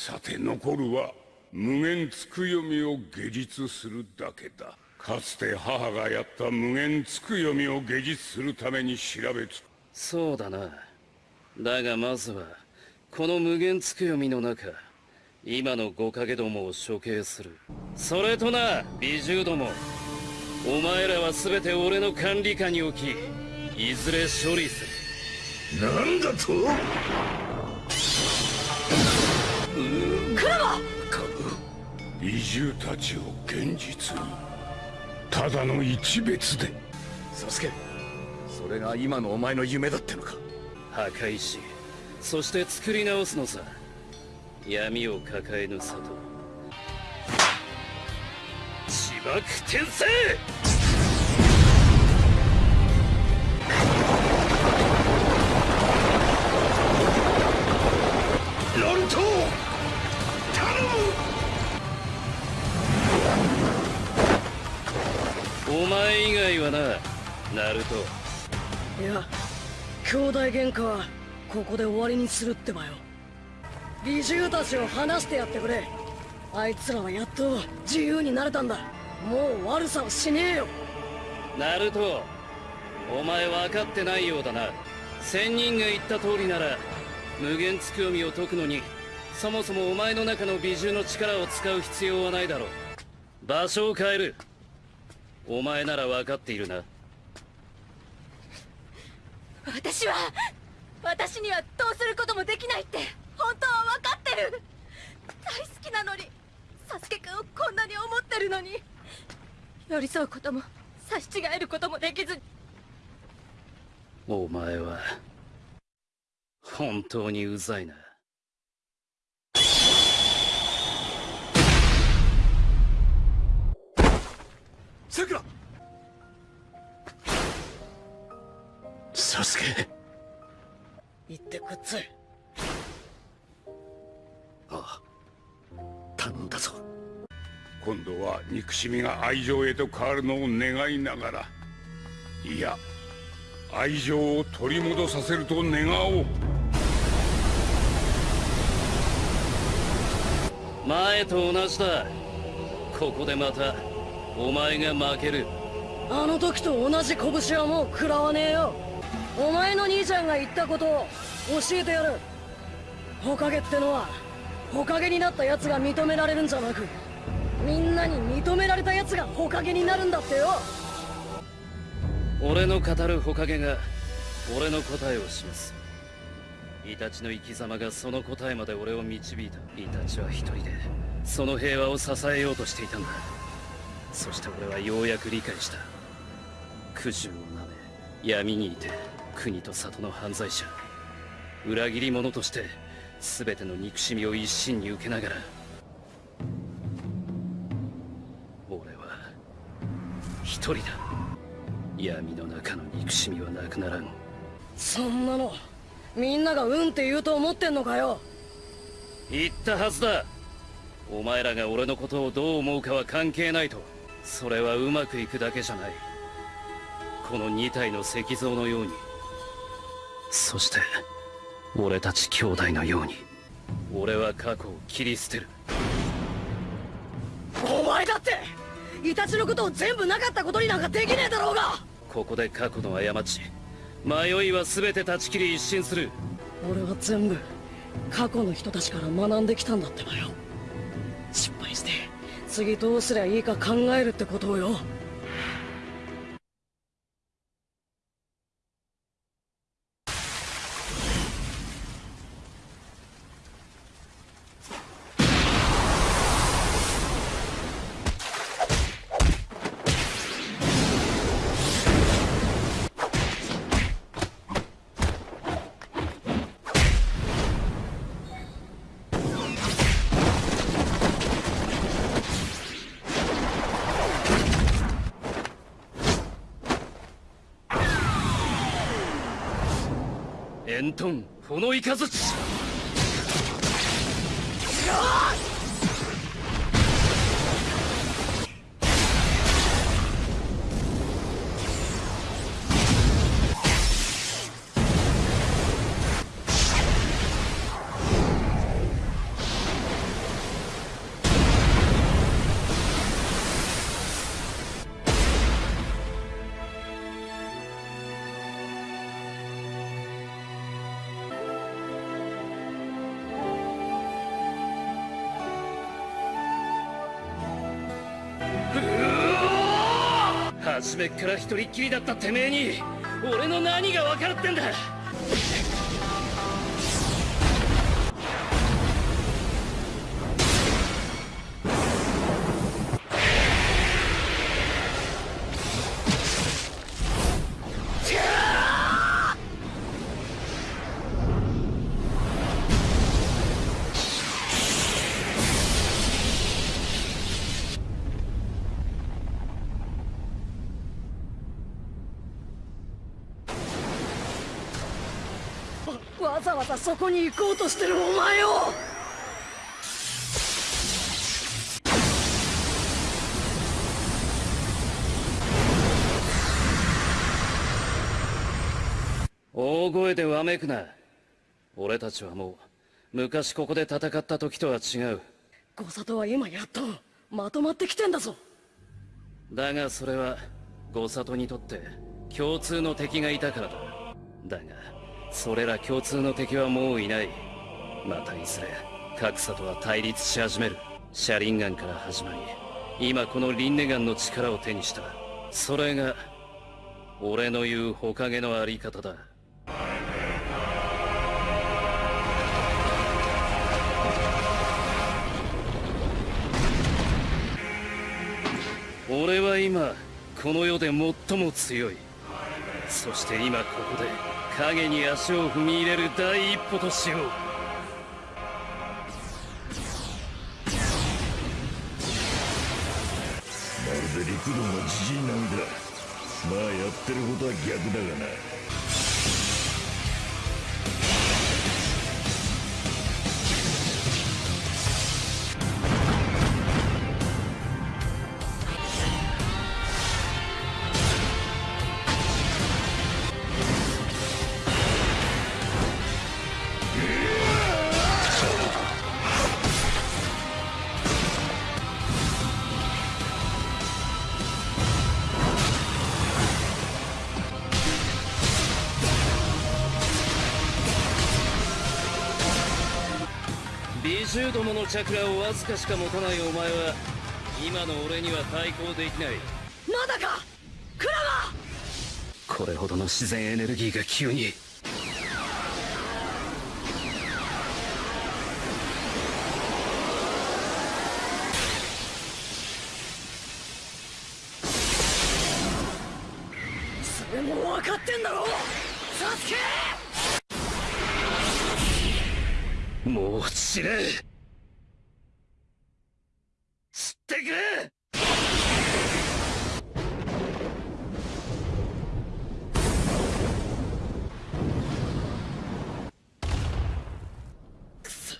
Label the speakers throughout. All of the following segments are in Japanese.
Speaker 1: さて残るは無限つくよみを下実するだけだ。かつて母がやった無限つくよみを下実するために調べつ
Speaker 2: そうだな。だがまずはこの無限つくよみの中今の五影どもを処刑する。それとな美獣ども。お前らは全て俺の管理下に置きいずれ処理す
Speaker 1: る。なんだと？
Speaker 3: クラマ
Speaker 1: 美獣たちを現実にただの一別で。
Speaker 4: サスケそれが今のお前の夢だってのか？
Speaker 2: 破壊しそして作り直すのさ。闇を抱えぬ里。自爆転生！
Speaker 1: ロン
Speaker 2: お前以外はなナルト。
Speaker 3: いや兄弟喧嘩はここで終わりにするってばよ。美獣たちを離してやってくれ。あいつらはやっと自由になれたんだ。もう悪さはしねえよ。
Speaker 2: ナルトお前分かってないようだな。仙人が言った通りなら無限つくよみを解くのにそもそもお前の中の美獣の力を使う必要はないだろう。場所を変えるお前なら分かっているな。
Speaker 5: 私は私にはどうすることもできないって本当は分かってる。大好きなのにサスケくんをこんなに思ってるのに寄り添うことも差し違えることもできず。
Speaker 2: お前は本当にうざいな
Speaker 4: さくらサスケ。
Speaker 3: 行ってくっつい
Speaker 4: ああ頼んだぞ。
Speaker 1: 今度は憎しみが愛情へと変わるのを願いながら。いや愛情を取り戻させると願おう。
Speaker 2: 前と同じだ。ここでまたお前が負ける。
Speaker 3: あの時と同じ拳はもう食らわねえよ。お前の兄ちゃんが言ったことを教えてやる。ほかげってのはほかげになった奴が認められるんじゃなくみんなに認められた奴がほかげになるんだってよ。
Speaker 2: 俺の語るほかげが俺の答えを示す。イタチの生き様がその答えまで俺を導いた。イタチは一人でその平和を支えようとしていたんだそして俺はようやく理解した。苦渋をなめ闇にいて国と里の犯罪者裏切り者として全ての憎しみを一身に受けながら俺は一人だ。闇の中の憎しみはなくならん。
Speaker 3: そんなのみんながうんって言うと思ってんのかよ。
Speaker 2: 言ったはずだ。お前らが俺のことをどう思うかは関係ないとそれはうまくいくだけじゃない。この2体の石像のように。そして俺たち兄弟のように。俺は過去を切り捨てる。
Speaker 3: お前だってイタチのことを全部なかったことになんかできねえだろうが。
Speaker 2: ここで過去の過ち迷いは全て断ち切り一新する。
Speaker 3: 俺は全部過去の人たちから学んできたんだってばよ次どうすりゃいいか考えるってことをよ。
Speaker 2: エントン炎イカズチ初めっから一人っきりだったてめえに俺の何が分かるってんだ
Speaker 3: わざわざそこに行こうとしてるお前を。
Speaker 2: 大声でわめくな。俺たちはもう昔ここで戦った時とは違う。
Speaker 3: ゴサトは今やっとまとまってきてんだぞ。
Speaker 2: だがそれはゴサトにとって共通の敵がいたからだ。だがそれら共通の敵はもういない。またいずれ格差とは対立し始める。シャリンガンから始まり今このリンネガンの力を手にした。それが俺の言う火影のあり方だ。俺は今この世で最も強い。そして今ここで影に足を踏み入れる第一歩としよう。
Speaker 6: まるで陸道のじじい並みだ。まあやってることは逆だがな。
Speaker 2: 美獣どものチャクラをわずかしか持たないお前は今の俺には対抗できない。
Speaker 3: まだか？クラマ
Speaker 2: これほどの自然エネルギーが急に。
Speaker 3: それも分かってんだろ？サスケ！
Speaker 2: もう死ね知ってくれくそ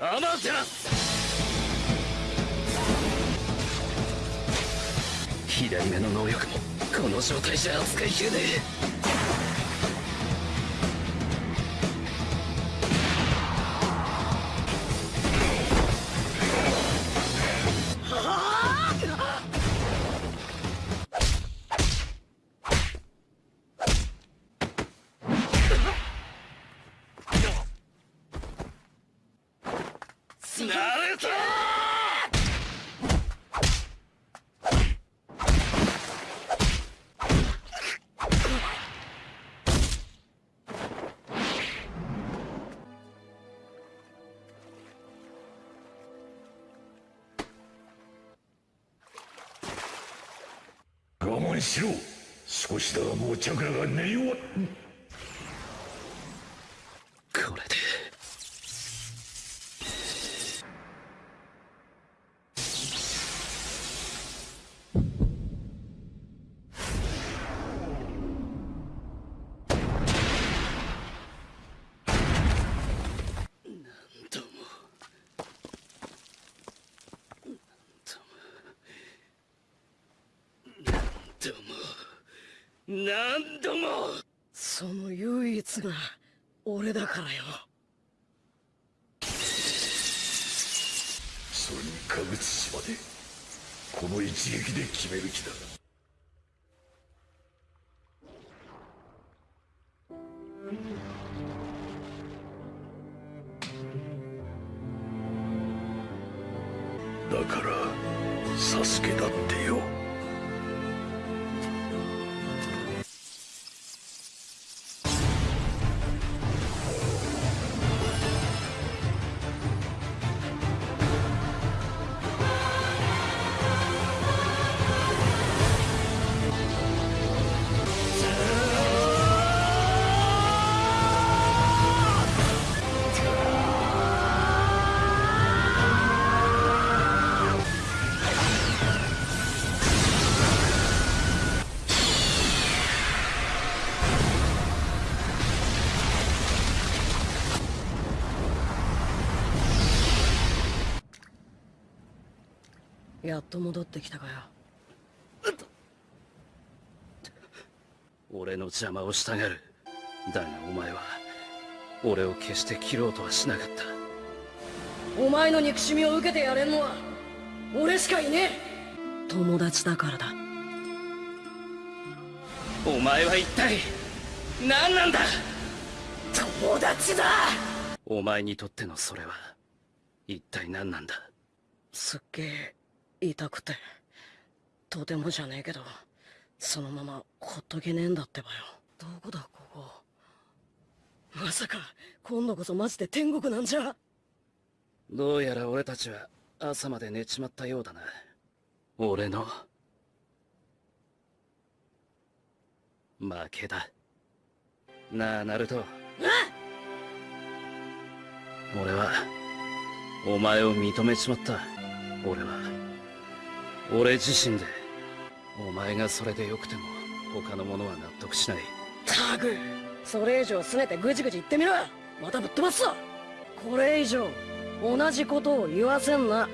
Speaker 2: ま左目の能力もこの状態じゃ扱いきれねえ。ナルト
Speaker 6: 我慢しろ。少しだがもうチャクラが練り終わっ
Speaker 2: これでなんともなんともなんとも
Speaker 3: その唯一が俺だからよ。
Speaker 6: それに川口島でこの一撃で決める気だ。だからサスケだって
Speaker 3: やっと戻ってきたかよ。
Speaker 2: 俺の邪魔をしたがるだがお前は俺を決して切ろうとはしなかった。
Speaker 3: お前の憎しみを受けてやれんのは俺しかいねえ。友達だからだ。
Speaker 2: お前は一体何なんだ。
Speaker 3: 友達だ。
Speaker 2: お前にとってのそれは一体何なんだ。
Speaker 3: すっげえ痛くて。とてもじゃねえけどそのままほっとけねえんだってばよ。どこだここ。まさか今度こそマジで天国なんじゃ。
Speaker 2: どうやら俺たちは朝まで寝ちまったようだな。俺の。負けだ。なあナルト。俺はお前を認めちまった。俺は俺自身でお前がそれでよくても他の者は納得しない。
Speaker 3: タグそれ以上すねてぐじぐじ言ってみろまたぶっ飛ばすぞ。これ以上同じことを言わせんな。